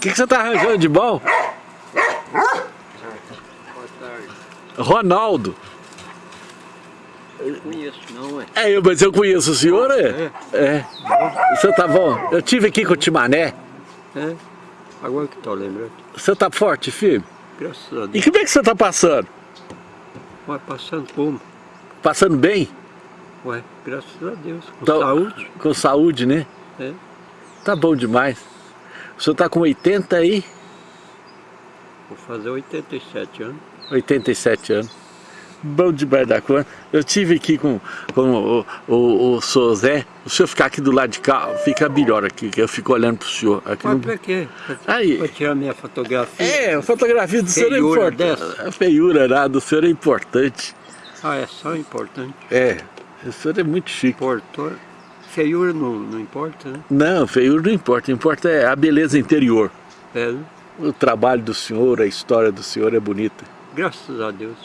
O que, que você tá arranjando de bom? Ronaldo. Não conheço não, é. É, eu, mas eu conheço o senhor, é? É. O senhor tá bom? Eu tive aqui com o Timané. É? Agora que tô lembrando. O senhor tá forte, filho? Graças a E Deus. como é que você tá passando? Vai passando como? Passando bem? Ué, graças a Deus. Com Tô- saúde. Com saúde, né? É. Tá bom demais. O senhor tá com 80 aí? Vou fazer 87 anos. 87 anos. Bom demais da conta. Eu tive aqui com, com o, o, o senhor Zé. O senhor ficar aqui do lado de cá, fica melhor aqui, que eu fico olhando pro senhor. Aqui Mas no... pra quê? Aí. Pra tirar minha fotografia? É, a fotografia do senhor é Feiura importante. dessa? A feiura lá do senhor é importante. Ah, é só importante. É, o senhor é muito chique. Portor. Feiura não, não importa, né? Não, feiura não importa, importa é a beleza interior. É? O trabalho do senhor, a história do senhor é bonita. Graças a Deus.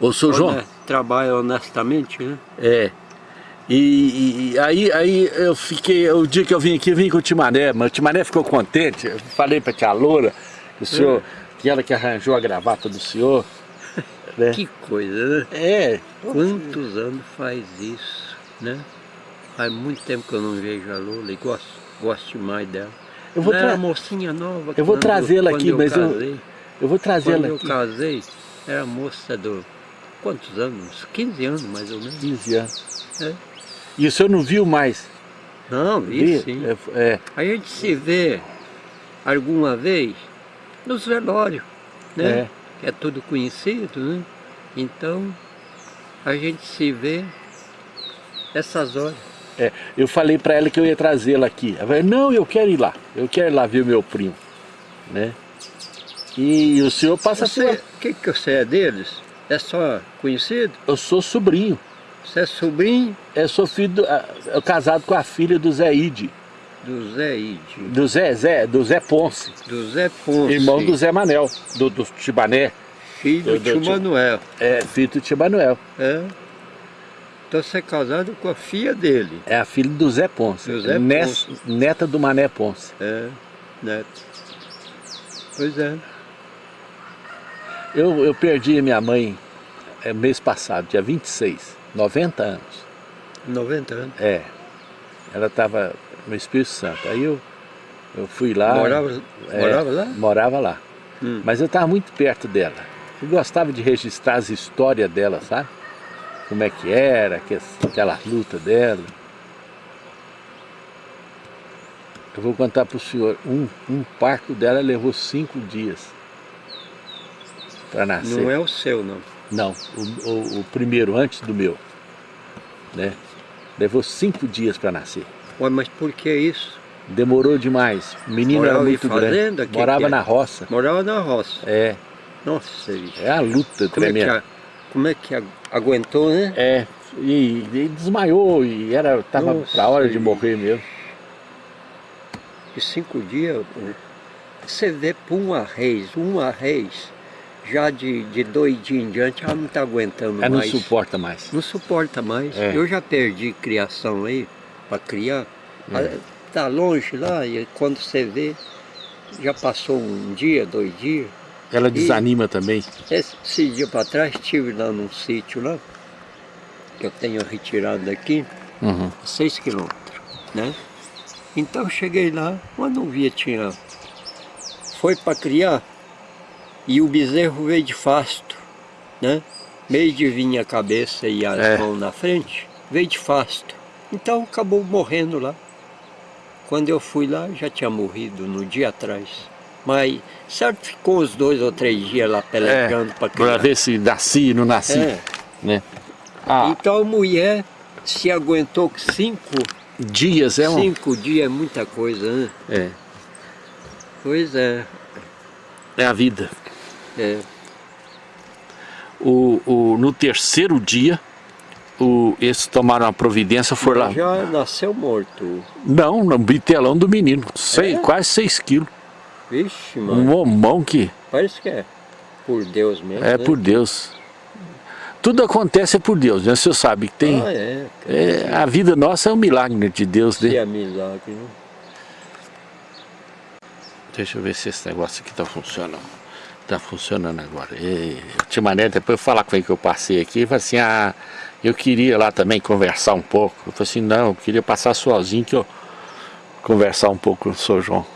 Ô, senhor João, Trabalha honestamente, né? é. E, e- aí, aí eu fiquei, o dia que eu vim aqui, eu vim com o Timané, mas o Timané ficou contente. Eu falei pra tia Loura, o senhor, que ela que arranjou a gravata do senhor. Né? Que coisa, né? É, Quantos anos faz isso, né? Faz muito tempo que eu não vejo a Lula e gosto, gosto demais dela. Eu vou era tra- mocinha nova. Eu vou quando- trazê-la quando aqui, mas eu- casei. eu vou Quando trazê-la eu aqui. casei, era moça do... Quantos anos? Uns 15 anos, mais ou menos. 15 anos. É. E o senhor não viu mais? Não, Vi? isso sim. É, é, A gente se vê alguma vez nos velórios, né? É. Que é tudo conhecido, né? Então, a gente se vê essas horas. é. Eu falei pra ela que eu ia trazê-la aqui. Ela falou, não, eu quero ir lá. Eu quero ir lá ver o meu primo. Né? E o senhor passa Você, por... o que, que você é deles? É só conhecido? Eu sou sobrinho. Você é sobrinho Eu sou filho do, eu casado com a filha do Zé Ide. do Zé Ide, Do Zé, Zé, do Zé Ponce. do Zé Ponce, Irmão do Zé Manel, do, do Tibané. filho do- do tio tio- Manuel. É, filho do Tibanuel. É. Então você é casado com a filha dele. É a filha do Zé Ponce. Do Zé Ponce. Neta do Mané Ponce. É, neto. Pois é. Eu, eu perdi a minha mãe é, mês passado, dia 26, 90 anos. 90 anos. É. Ela estava no Espírito Santo. Aí eu, eu fui lá. Morava, é, morava lá? Morava lá. Hum. Mas eu estava muito perto dela. Eu gostava de registrar as histórias dela, sabe? Como é que era, que- aquela luta dela. Eu vou contar para o senhor, um, um parto dela levou cinco dias para nascer. Não é o seu, não. Não, o, o- o primeiro, antes do meu. Né? Levou cinco dias para nascer. Ué, mas por que isso? Demorou demais. O menino Morava era muito fazenda? grande. Morava é? na roça. Morava na roça. É, Nossa, é a luta Como é, tremenda. Como é que aguentou, né? É, e, e desmaiou e era, tava Nossa, pra hora de morrer mesmo. E cinco dias, você vê por uma reis, uma reis, já de, de dois dias em diante, ela não está aguentando Ela não mais. suporta mais. Não suporta mais. É. Eu já perdi criação aí, para criar. É. Ah, Tá longe lá, e quando você vê, já passou um dia, dois dias. Ela desanima também. Esse, dia para trás, estive lá num sítio lá, que eu tenho retirado daqui, Uhum. seis quilômetros, né? Então eu cheguei lá, quando não via tinha... Foi para criar, e o bezerro veio de fasto, né? Meio de vinha a cabeça e as É. mãos na frente, veio de fasto. Então acabou morrendo lá. Quando eu fui lá, já tinha morrido no dia atrás. Mas, certo, ficou uns dois ou três dias lá pelegando para É, Pra criar. ver se nasci, não nasci. É. Né? Ah, Então a mulher se aguentou cinco, dias é um. cinco dias é muita coisa, né? É, Pois é, é a vida. é. O, o, no terceiro dia, o, eles tomaram a providência, foram lá. Já nasceu morto. Não, no bitelão do menino. Sei, É? Quase 6 quilos. Vixe, Um mano. homão que Parece que é por Deus mesmo. é né? por Deus. Tudo acontece por Deus, né? O senhor sabe que tem. Ah, é. é, a vida nossa é um milagre de Deus, né? é milagre, né? Deixa eu ver se esse negócio aqui tá funcionando. Tá funcionando agora. E, o Timané, depois eu falar com ele que eu passei aqui, ele falou assim, ah, eu queria lá também conversar um pouco. Eu falei assim, não, eu queria passar sozinho que eu conversar um pouco com o Sr. João.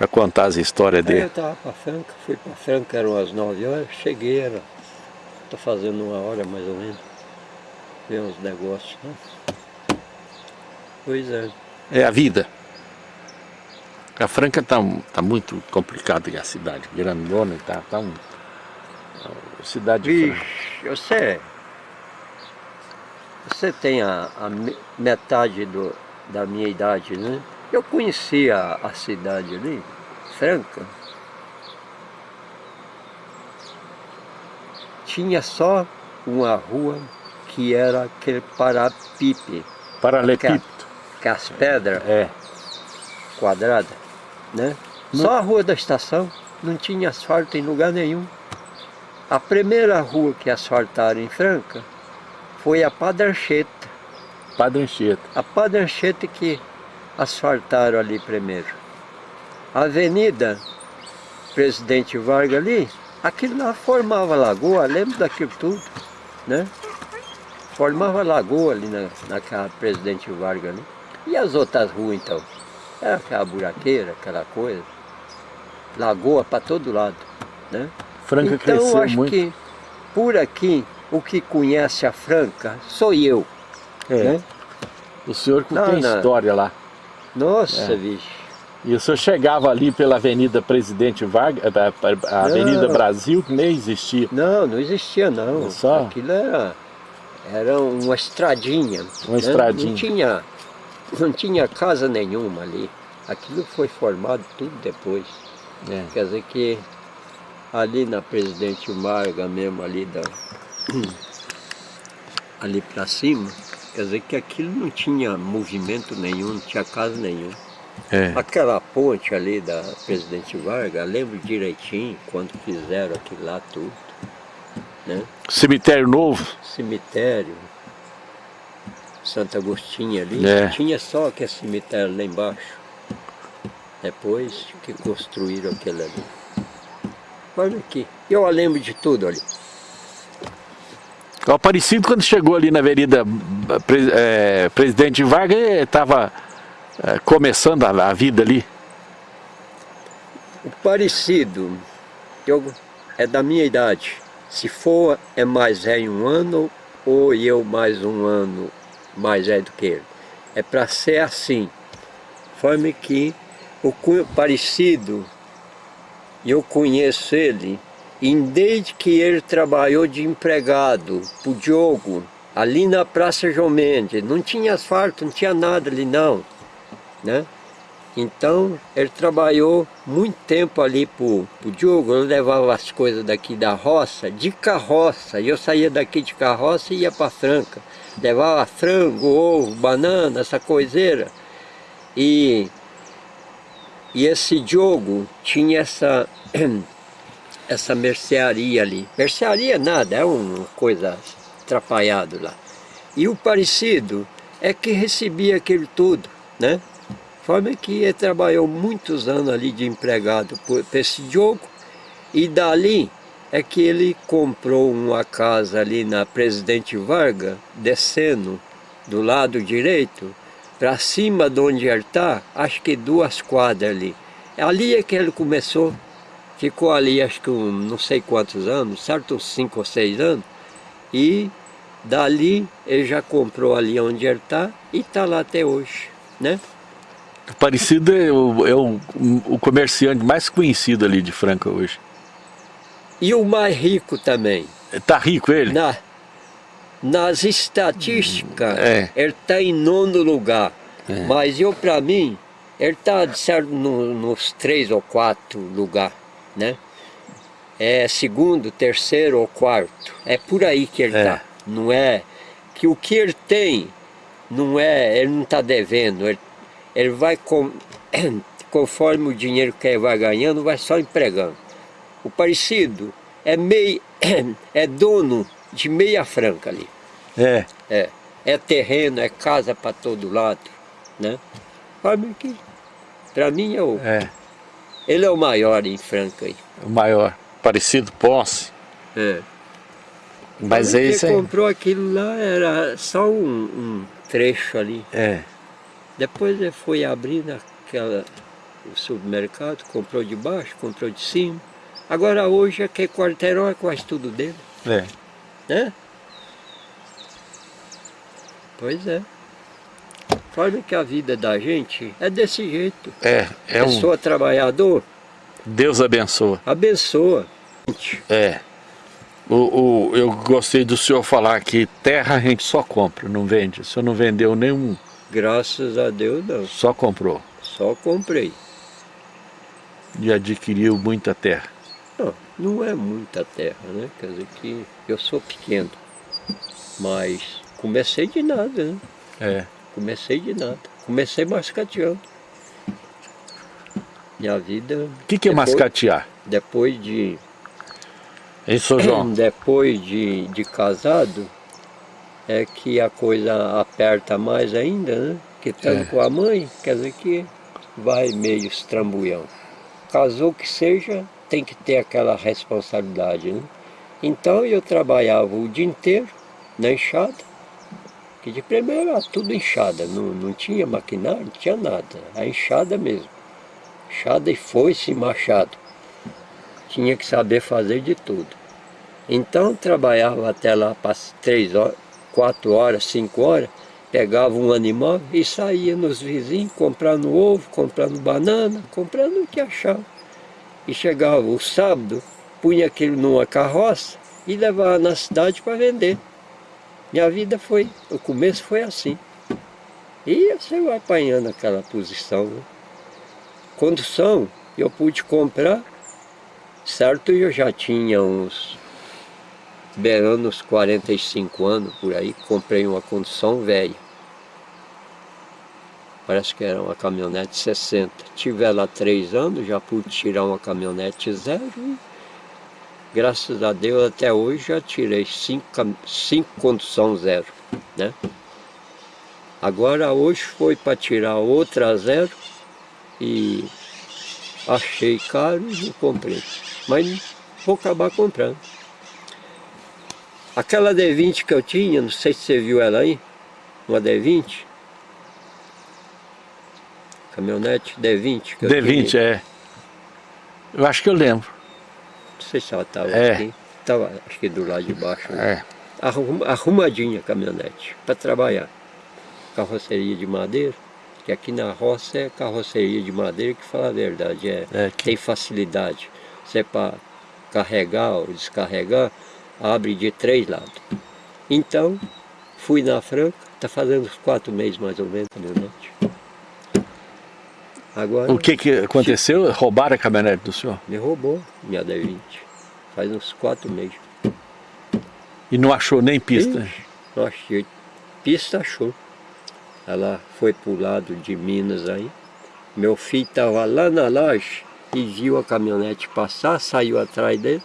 Para contar as histórias dele. Aí eu tava para Franca, fui para Franca, eram as nove horas, cheguei, era, tô fazendo uma hora mais ou menos, ver uns negócios, né? Pois é. É a vida. A Franca tá, tá muito complicada, a cidade grandona, tá, tá um, cidade. Vixe, você, você tem a, a me- metade do, da minha idade, né? Eu conhecia a, cidade ali, Franca. Tinha só uma rua que era aquele parapipe, Paralepípedo. com as pedras É. quadradas, né? Só a rua da estação, não tinha asfalto em lugar nenhum. A primeira rua que asfaltaram em Franca foi a Padrancheta. Padre Anchieta. A Padrancheta que asfaltaram ali primeiro. A Avenida Presidente Vargas ali, aquilo lá formava lagoa, lembro daquilo tudo, né? Formava lagoa ali na, naquela Presidente Vargas ali. E as outras ruas então? Era aquela buraqueira, aquela coisa. Lagoa para todo lado, né? Franca então cresceu acho muito. que por aqui, o que conhece a Franca sou eu, É. né? O senhor que Não, tem não. história lá. Nossa, É. bicho. E o senhor chegava ali pela Avenida Presidente Vargas, a- Avenida Não. Brasil, que nem existia. Não, não existia não. Só? Aquilo era, era uma estradinha. Uma né? estradinha. Não tinha, não tinha casa nenhuma ali. Aquilo foi formado tudo depois. É. Quer dizer que ali na Presidente Marga mesmo, ali da. ali para cima, quer dizer que aquilo não tinha movimento nenhum, não tinha casa nenhum. É. Aquela ponte ali da Presidente Vargas, lembro direitinho quando fizeram aquilo lá tudo. Né? Cemitério Novo. Cemitério, Santo Agostinho ali, É. tinha só aquele cemitério lá embaixo. Depois que construíram aquele ali. Olha aqui, eu lembro de tudo ali. O Aparecido, quando chegou ali na Avenida é, Presidente Vargas, estava começando a, a vida ali. O parecido é da minha idade. Se for é mais velho um ano ou eu mais um ano mais velho do que ele. É para ser assim. Forma que o parecido, eu conheço ele e desde que ele trabalhou de empregado pro Diogo, ali na Praça João Mendes. Não tinha asfalto, não tinha nada ali não. Né? Então, ele trabalhou muito tempo ali pro, pro Diogo, eu levava as coisas daqui da roça, de carroça, e eu saía daqui de carroça e ia para Franca. Levava frango, ovo, banana, essa coiseira. E, e esse Diogo tinha essa, essa mercearia ali. Mercearia nada, é uma coisa atrapalhada lá. E o parecido é que recebia aquilo tudo, né? Forma que ele trabalhou muitos anos ali de empregado por por esse Diogo e dali é que ele comprou uma casa ali na Presidente Vargas, descendo do lado direito, para cima de onde ele está, acho que duas quadras ali. Ali é que ele começou, ficou ali acho que um, não sei quantos anos, certo? Uns cinco ou seis anos, e dali ele já comprou ali onde ele está e está lá até hoje, né? Aparecido é, o, é o, o comerciante mais conhecido ali de Franca hoje. E o mais rico também. Tá rico ele? Na, nas estatísticas, É. ele está em nono lugar. Mas eu, para mim, ele está certo no- nos três ou quatro lugar, né? É segundo, terceiro ou quarto. É por aí que ele É. está. Não é que o que ele tem não é, ele não está devendo. Ele, ele vai com, conforme o dinheiro que ele vai ganhando, vai só empregando. O parecido é meio é dono de meia franca ali. É. É, é terreno, é casa para todo lado, né? Sabe que para mim é o, É. Ele é o maior em Franca aí. O maior. Parecido Ponce. É. Mas é isso aí. comprou aquilo lá era só um, um, trecho ali. É. Depois ele foi abrir naquela, o supermercado, comprou de baixo, comprou de cima. Agora hoje aquele quarteirão é quase tudo dele. É. Né? Pois é. Forma que a vida da gente é desse jeito. É, é Pessoa um... trabalhador. Deus abençoa. Abençoa. É. O, o, eu gostei do senhor falar que terra a gente só compra, não vende. O senhor não vendeu nenhum. Graças a Deus não. Só comprou. Só comprei. E adquiriu muita terra. Não, não é muita terra, né? Quer dizer que eu sou pequeno. Mas comecei de nada, né? É. Comecei de nada. Comecei mascateando. Minha vida... O que, que é mascatear? Depois de... Hein, São João? Depois de, de casado, é que a coisa aperta mais ainda, né? Que estando é. com a mãe, quer dizer que vai meio estrambulhão. Casou que seja, tem que ter aquela responsabilidade, né? Então eu trabalhava o dia inteiro na enxada, que de primeiro era tudo enxada, não, não tinha maquinário, não tinha nada, a enxada mesmo. Enxada e foice e machado. Tinha que saber fazer de tudo. Então trabalhava até lá para três horas, quatro horas, cinco horas, pegava um animal e saía nos vizinhos comprando ovo, comprando banana, comprando o que achava. E chegava o sábado, punha aquilo numa carroça e levava na cidade para vender. Minha vida foi, o começo foi assim. E você vai apanhando aquela posição. Né? Condução, eu pude comprar, certo? Eu já tinha uns, beirando uns 45 anos por aí, comprei uma condução velha. Parece que era uma caminhonete 60. Tive ela há três anos, já pude tirar uma caminhonete zero graças a Deus até hoje já tirei cinco, cinco condução zero, né? Agora hoje foi para tirar outra zero e achei caro e não comprei. Mas vou acabar comprando. Aquela D20 que eu tinha, não sei se você viu ela aí, uma D20. Caminhonete D20 que D20, é. Eu acho que eu lembro sei se ela estava é. aqui. Estava, acho que do lado de baixo. Né? É. Arrum, arrumadinha a caminhonete, para trabalhar. Carroceria de madeira, que aqui na roça é carroceria de madeira, que fala a verdade, é, é que... tem facilidade. Você para carregar ou descarregar, abre de três lados. Então, fui na Franca, está fazendo uns quatro meses mais ou menos caminhonete. Agora, o que, que aconteceu? Roubaram a caminhonete do senhor? Me roubou minha D20. Faz uns quatro meses. E não achou nem pista? Ixi, não achei. Pista achou. Ela foi para o lado de Minas aí. Meu filho estava lá na laje e viu a caminhonete passar, saiu atrás dele,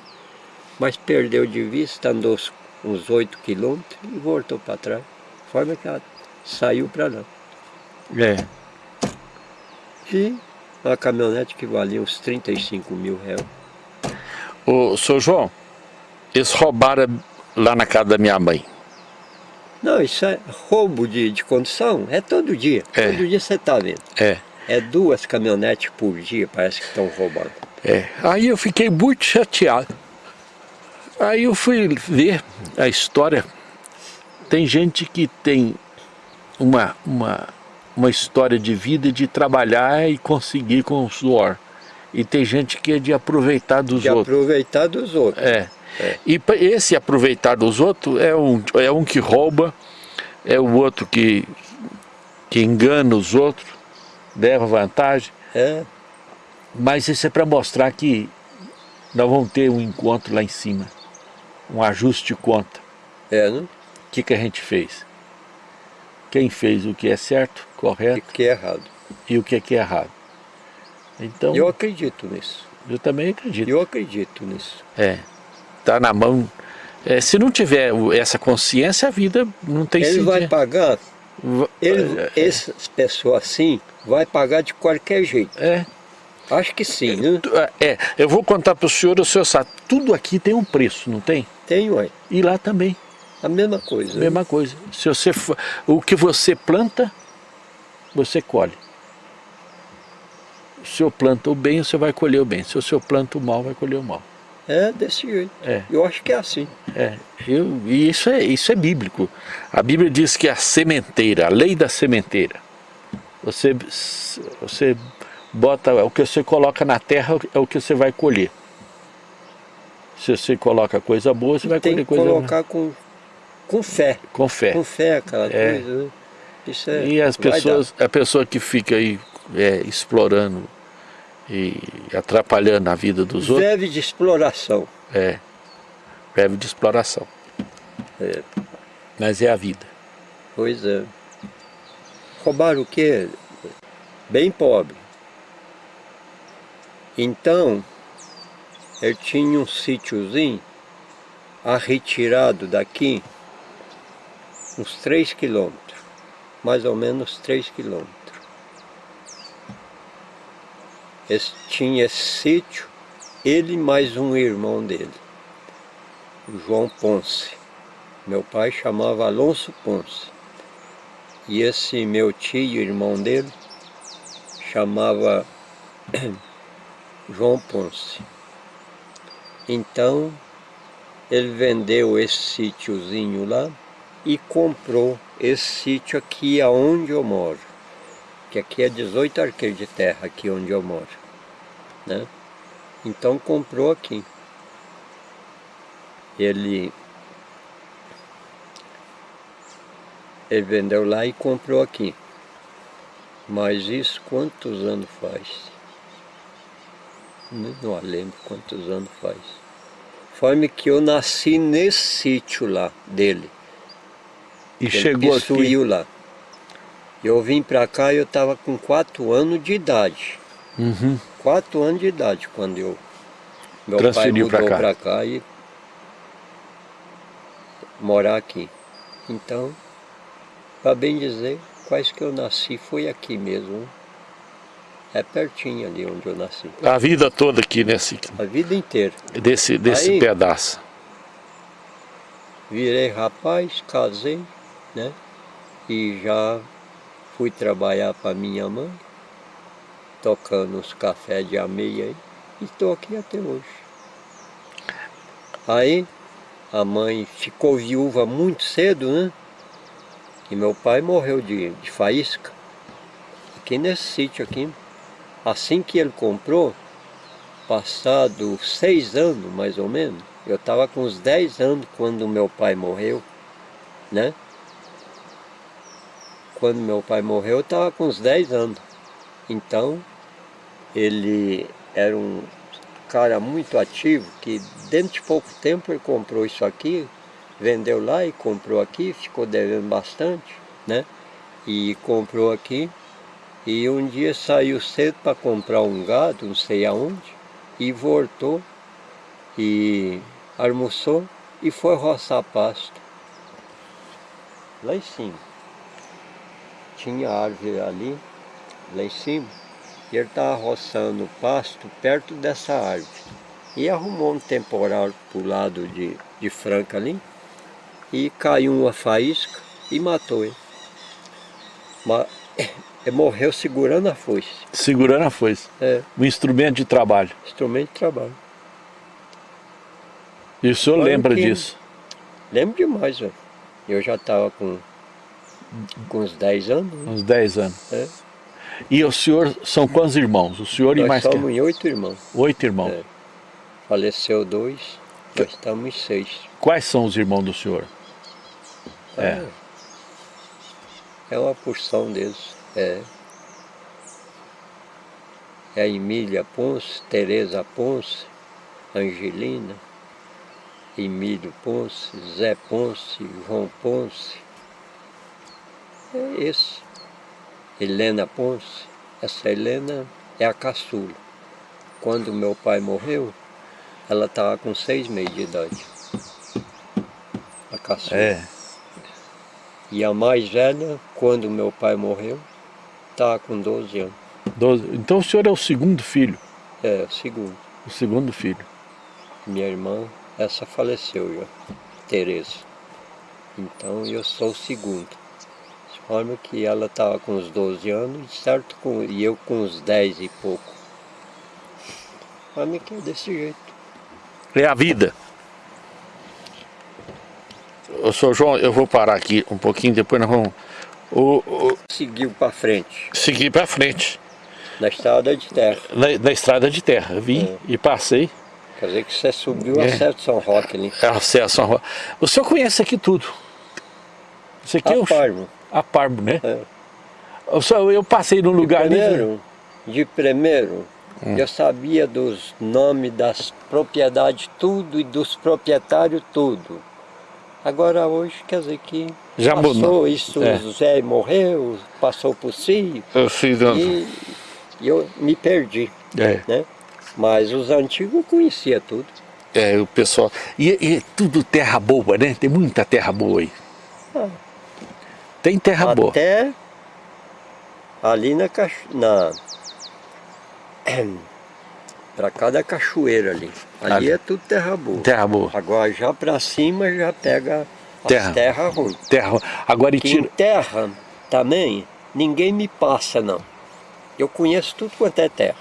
mas perdeu de vista, andou uns 8 quilômetros e voltou para trás. De forma que ela saiu para lá. É. E uma caminhonete que valia uns 35 mil reais. Ô, seu João, eles roubaram lá na casa da minha mãe. Não, isso é roubo de, de condução, é todo dia. É. Todo dia você está vendo. É. É duas caminhonetes por dia, parece que estão roubando. É. Aí eu fiquei muito chateado. Aí eu fui ver a história. Tem gente que tem uma, uma uma história de vida de trabalhar e conseguir com o suor. E tem gente que é de aproveitar dos de outros. De aproveitar dos outros. É. é. E esse aproveitar dos outros é um, é um que rouba, é o outro que, que engana os outros, leva vantagem. É. Mas isso é para mostrar que nós vamos ter um encontro lá em cima. Um ajuste de conta. É, né? O que, que a gente fez? Quem fez o que é certo, correto. E o que é errado. E o que é que é errado. Então, eu acredito nisso. Eu também acredito. Eu acredito nisso. É. Está na mão. É, se não tiver essa consciência, a vida não tem Ele sentido. vai pagar. Ele, é, essas pessoas assim vai pagar de qualquer jeito. É. Acho que sim, né? É, eu vou contar para o senhor, o senhor sabe, tudo aqui tem um preço, não tem? Tem, ué. E lá também. A mesma coisa. A mesma né? coisa. Se você, o que você planta, você colhe. Se o senhor planta o bem, você vai colher o bem. Se o senhor planta o mal, vai colher o mal. É desse jeito. É. Eu acho que é assim. É. Eu, e isso é, isso é bíblico. A Bíblia diz que a sementeira, a lei da sementeira, você, você bota, o que você coloca na terra é o que você vai colher. Se você coloca coisa boa, você vai colher coisa boa. Tem que colocar com, com fé. Com fé. Com fé, aquela é. coisa, né? Isso é, e as pessoas, a pessoa que fica aí é, explorando e atrapalhando a vida dos outros. Deve de exploração. É, deve de exploração. É. Mas é a vida. Pois é. Roubaram o quê? Bem pobre. Então, eu tinha um sítiozinho retirado daqui uns 3 quilômetros, mais ou menos 3 quilômetros. Esse, tinha esse sítio, ele mais um irmão dele, o João Ponce. Meu pai chamava Alonso Ponce. E esse meu tio, irmão dele, chamava João Ponce. Então, ele vendeu esse sítiozinho lá e comprou esse sítio aqui aonde eu moro. Que aqui é 18 arqueiros de terra, aqui onde eu moro. Né? Então comprou aqui. Ele, ele vendeu lá e comprou aqui. Mas isso quantos anos faz? não lembro quantos anos faz. Foi que eu nasci nesse sítio lá dele. E chegou aqui? lá. Eu vim para cá e eu estava com quatro anos de idade. Uhum. Quatro anos de idade quando eu... Meu Transferiu pai mudou para cá. cá e... Morar aqui. Então, para bem dizer, quase que eu nasci foi aqui mesmo. É pertinho ali onde eu nasci. A vida toda aqui nesse... A vida inteira. Desse, desse Aí, pedaço. Virei rapaz, casei, né? E já fui trabalhar para minha mãe, tocando os cafés de ameia aí, e estou aqui até hoje. Aí a mãe ficou viúva muito cedo, né? E meu pai morreu de, de faísca, aqui nesse sítio aqui. Assim que ele comprou, passado seis anos mais ou menos, eu estava com uns dez anos quando meu pai morreu, né? Quando meu pai morreu eu estava com uns dez anos. Então, ele era um cara muito ativo, que dentro de pouco tempo ele comprou isso aqui, vendeu lá e comprou aqui, ficou devendo bastante, né? E comprou aqui e um dia saiu cedo para comprar um gado, não sei aonde, e voltou e almoçou e foi roçar pasto. Lá em cima. Tinha árvore ali, lá em cima, e ele estava roçando pasto perto dessa árvore. E arrumou um temporal para o lado de, de Franca ali, e caiu uma faísca e matou ele. Mas morreu segurando a foice. Segurando a foice. É. Um instrumento de trabalho. Instrumento de trabalho. E o senhor lembra que... disso? Lembro demais, velho. Eu já estava com, com uns 10 anos. Né? Uns 10 anos. É. E o senhor, são quantos irmãos? O senhor nós e mais somos que... oito irmãos. Oito irmãos. É. Faleceu dois, nós estamos em seis. Quais são os irmãos do senhor? É. É, é uma porção deles. É. É a Emília Ponce, Tereza Ponce, Angelina, Emílio Ponce, Zé Ponce, João Ponce. É esse. Helena Ponce. Essa Helena é a caçula. Quando meu pai morreu, ela estava com seis meses de idade. A caçula. É. E a mais velha, quando meu pai morreu, Está com 12 anos. 12. Então o senhor é o segundo filho? É, o segundo. O segundo filho. Minha irmã, essa faleceu já, Tereza. Então eu sou o segundo. De forma que ela estava com uns 12 anos, certo? Com, e eu com uns 10 e pouco. Mim que é desse jeito. É a vida. Ô, senhor João, eu vou parar aqui um pouquinho, depois nós vamos o, o, Seguiu para frente, seguir para frente. na estrada de terra. Na, na estrada de terra. Vim É. e passei. Quer dizer que você subiu É. de São Roque ali. Acesso à rua. O senhor conhece aqui tudo. Isso aqui é o Parmo. A Parmo, né? É. O senhor, eu passei num lugar ali. Primeiro, de primeiro, Hum. eu sabia dos nomes das propriedades tudo e dos proprietários tudo. Agora hoje quer dizer que Já passou mudou. isso, É. o Zé morreu, passou por si Eu fiz um- e, e eu me perdi, é, né? Mas os antigos eu conhecia tudo. é, o pessoal. E, e tudo terra boa, né? Tem muita terra boa aí. Ah. Tem terra boa. Até ali na na para cá da cachoeira ali. Ali, Ali. é tudo terra boa. Terra boa. Agora já para cima já pega as Terra. terra, ruim. Terra. Agora e Que em tira. terra também ninguém me passa não. Eu conheço tudo quanto é terra.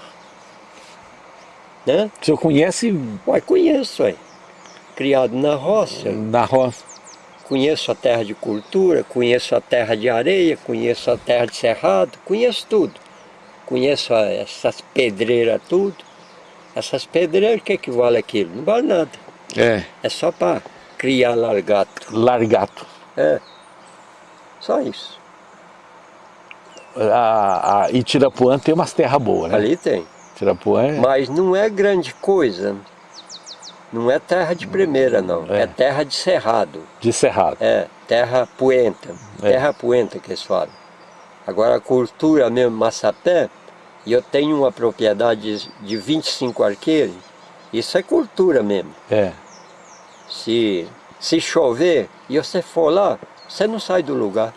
Né? O senhor conhece Uai, conheço, ué. Criado na roça, na roça. Conheço a terra de cultura, conheço a terra de areia, conheço a terra de cerrado, conheço tudo. Conheço essas pedreiras tudo. Essas pedreiras, o que, que vale aquilo? Não vale nada. É. É só para criar largato. Largato. É. Só isso. A, a, e Tirapuã tem umas terras boas, né? Ali tem. Tirapuã é. Mas não é grande coisa. Não é terra de primeira, não. É. É, terra de cerrado. de cerrado. É, terra poenta. É. Terra poenta que eles falam. Agora a cultura mesmo, Massapé, e eu tenho uma propriedade de 25 arqueiros, isso é cultura mesmo. É. Se, se chover e você for lá, você não sai do lugar.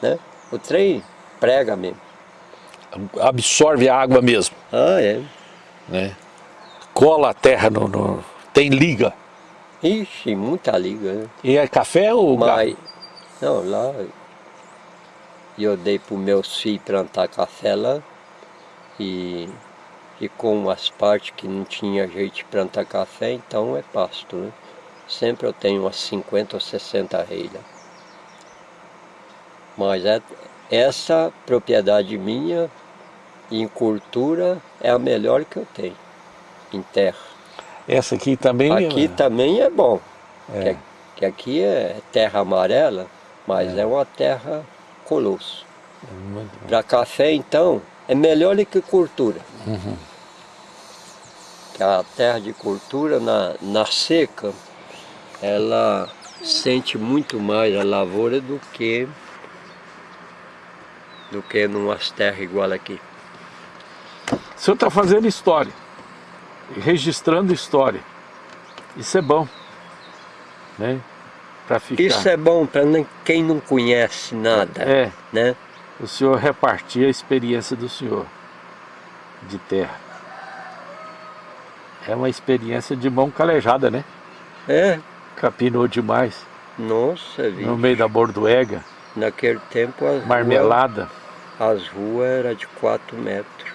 Né? O trem prega mesmo. Absorve a água mesmo. Ah, é. Né? Cola a terra no, no- Tem liga. Ixi, muita liga, né? E é café ou Mas, não, lá eu dei para os meus filhos plantar café lá e, e com as partes que não tinha jeito de plantar café, então é pasto, né? Sempre eu tenho umas 50 ou 60 reis lá. Mas é, essa propriedade minha em cultura é a melhor que eu tenho, em terra. Essa aqui também. Aqui também é bom. É. Que, que aqui é terra amarela, mas é, uma terra colosso. Bom. Para café, então, é melhor do que cultura. Uhum. Que a terra de cultura, na, na seca, ela sente muito mais a lavoura do que do que numas terras igual aqui. O senhor está fazendo história. Registrando história. Isso é bom. Né? Para ficar. Isso é bom para quem não conhece nada, É. né? O senhor repartir a experiência do senhor de terra. É uma experiência de mão calejada, né? É, Capinou demais. nossa? No meio da bordoega, Naquele tempo as marmelada. ruas, as ruas eram de 4 metros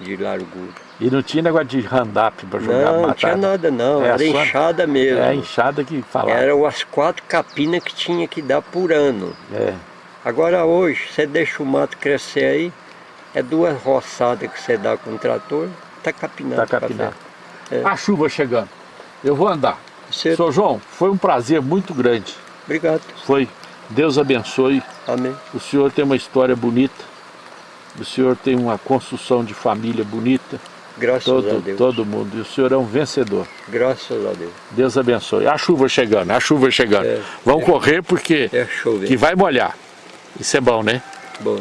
de largura. E não tinha negócio de hand-up para jogar Não, não tinha nada não, É, era enxada mesmo. É a enxada que falava. Eram as quatro capinas que tinha que dar por ano. É. Agora hoje, você deixa o mato crescer aí, é duas roçadas que você dá com o trator, tá capinado. Tá café. capinado. É. A chuva chegando. Eu vou andar. Você- Sr. João, foi um prazer muito grande. Obrigado. Foi. Deus abençoe. Amém. O senhor tem uma história bonita. O senhor tem uma construção de família bonita. Graças a Todo, Deus. todo mundo. E o senhor é um vencedor. Graças a Deus. Deus abençoe. A chuva chegando, a chuva chegando. É. Vamos correr porque É chover. que vai molhar. Isso é bom, né? Bom.